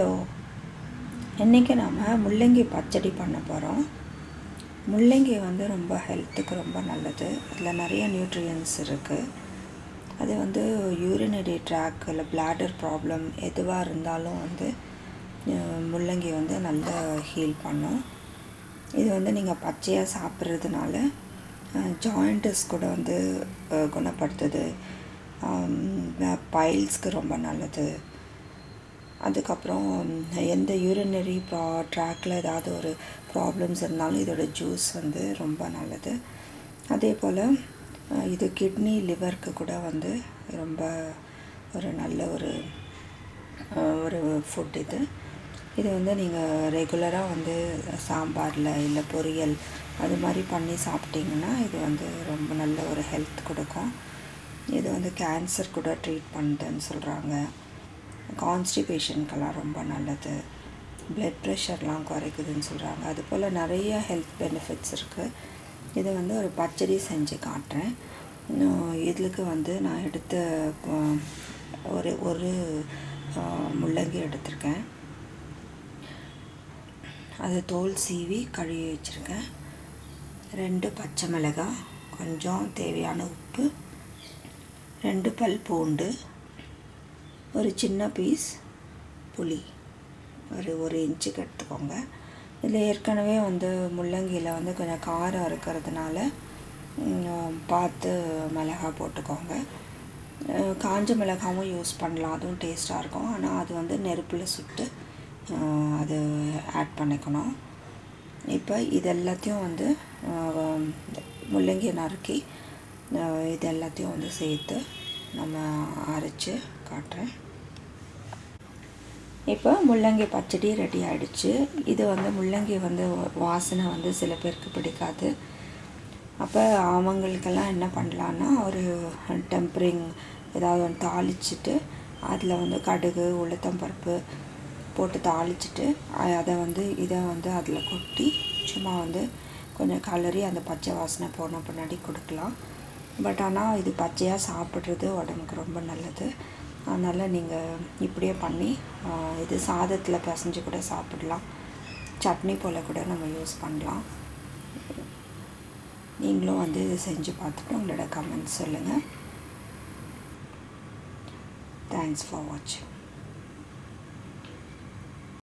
Hello இன்றைக்கி நாம் முள்ளங்கி பச்சடி பண்ண போகிறோம் முள்ளங்கி வந்து ரொம்ப ஹெல்த்துக்கு ரொம்ப நல்லது. அதில் நிறைய நியூட்ரியன்ஸ் இருக்குது அது வந்து யூரினரி ட்ராக் இல்லை பிளாடர் ப்ராப்ளம் எதுவாக இருந்தாலும் வந்து முள்ளங்கி வந்து நல்லா ஹீல் பண்ணும். இது வந்து நீங்கள் பச்சையாக சாப்பிட்றதுனால ஜாயிண்டஸ் கூட வந்து குணப்படுத்துது. பைல்ஸ்க்கு ரொம்ப நல்லது. அதுக்கப்புறம் எந்த யூரினரி ப்ரா ட்ராக்கில் ஏதாவது ஒரு ப்ராப்ளம்ஸ் இருந்தாலும் இதோட ஜூஸ் வந்து ரொம்ப நல்லது. அதே போல் இது கிட்னி லிவருக்கு கூட வந்து ரொம்ப ஒரு நல்ல ஒரு ஒரு ஃபுட் இது. இது வந்து நீங்கள் ரெகுலராக வந்து சாம்பாரில் இல்லை பொரியல் அது மாதிரி பண்ணி சாப்பிட்டிங்கன்னா இது வந்து ரொம்ப நல்ல ஒரு ஹெல்த் கொடுக்கும். இது வந்து கேன்சர் கூட ட்ரீட் பண்ணுதுன்னு சொல்கிறாங்க கான்ஸ்டிபேஷனுக்கெல்லாம் ரொம்ப நல்லது. பிளட் ப்ரெஷர்லாம் குறைக்குதுன்னு சொல்கிறாங்க அது போல் நிறைய ஹெல்த் பெனிஃபிட்ஸ் இருக்குது இதை வந்து ஒரு பச்சடி செஞ்சு காட்டுறேன். இதுக்கு வந்து நான் எடுத்த ஒரு ஒரு முள்ளங்கி எடுத்திருக்கேன். அது தோல் சீவி கழுவி வச்சுருக்கேன். ரெண்டு பச்சை மிளகாய் கொஞ்சம் தேவையான உப்பு ரெண்டு பல் பூண்டு ஒரு சின்ன பீஸ் புளி. ஒரு ஒரு இன்ச்சுக்கு எடுத்துக்கோங்க. இதில் ஏற்கனவே வந்து முள்ளங்கியில் வந்து கொஞ்சம் காரம் இருக்கிறதுனால பார்த்து மிளகா போட்டுக்கோங்க. காஞ்ச மிளகாவும் யூஸ் பண்ணலாம். அதுவும் டேஸ்ட்டாக இருக்கும். ஆனால் அது வந்து நெருப்பில் சுட்டு அது ஆட் பண்ணிக்கணும். இப்போ இது எல்லாத்தையும் வந்து முள்ளங்கியை முள்ளங்கி நறுக்கி இது எல்லாத்தையும் வந்து சேர்த்து நம்ம அரைச்சி காட்டுறேன். இப்போ முள்ளங்கி பச்சடி ரெடி ஆகிடுச்சு இது வந்து முள்ளங்கி வந்து வாசனை வந்து சில பேருக்கு பிடிக்காது. அப்போ அவங்களுக்கெல்லாம் என்ன பண்ணலான்னா ஒரு டெம்பரிங் ஏதாவது ஒன்று தாளிச்சிட்டு அதில் வந்து கடுகு உளுத்தம்பருப்பு போட்டு தாளிச்சிட்டு அதை வந்து இதை வந்து அதில் கொட்டி சும்மா வந்து கொஞ்சம் கலரி அந்த பச்சை வாசனை போன பின்னாடி கொடுக்கலாம். பட் ஆனால் இது பச்சையாக சாப்பிட்றது உடம்புக்கு ரொம்ப நல்லது. அதனால் நீங்கள் இப்படியே பண்ணி இது சாதத்தில் பிசைஞ்சு கூட சாப்பிடலாம். சட்னி போல் கூட நம்ம யூஸ் பண்ணலாம். நீங்களும் வந்து இது செஞ்சு பார்த்துட்டு உங்களோட கமெண்ட்ஸ் சொல்லுங்கள் தேங்க்ஸ் ஃபார் வாட்சிங்